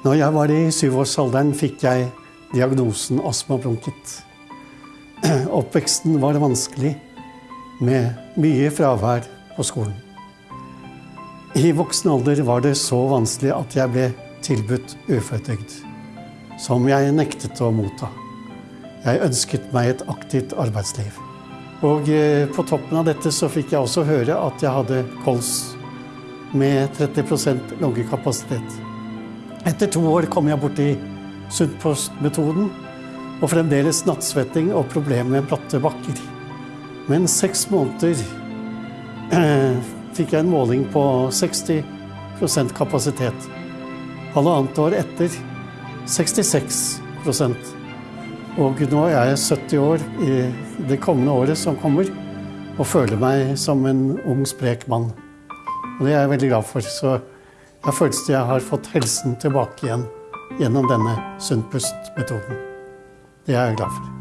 Når jeg var i syvårsalderen, fikk jeg diagnosen astmabronkitt. Oppveksten var vanskelig, med mye fravær på skolen. I voksen alder var det så vanskelig at jeg ble tilbudt uføretrygd, som jeg nektet å motta. Jeg ønsket meg et aktivt arbeidsliv. Og eh, på toppen av dette så fikk jeg også høre at jeg hadde kols med 30% lungekapasitet. Etter to år kom jeg borti Sunnpost-metoden og fremdeles nattsvetting og problemer med bratte bakker. Men seks måneder eh, fikk jeg en måling på 60% kapasitet. Halvannet år etter 66% Og nå er jeg 70 år i det kommende året som kommer, og føler meg som en ung, sprek mann. Og det er jeg veldig glad for. Jeg føles jeg har fått helsen tilbake igjen gjennom denne Sunnpust-metoden. Det er jeg glad for.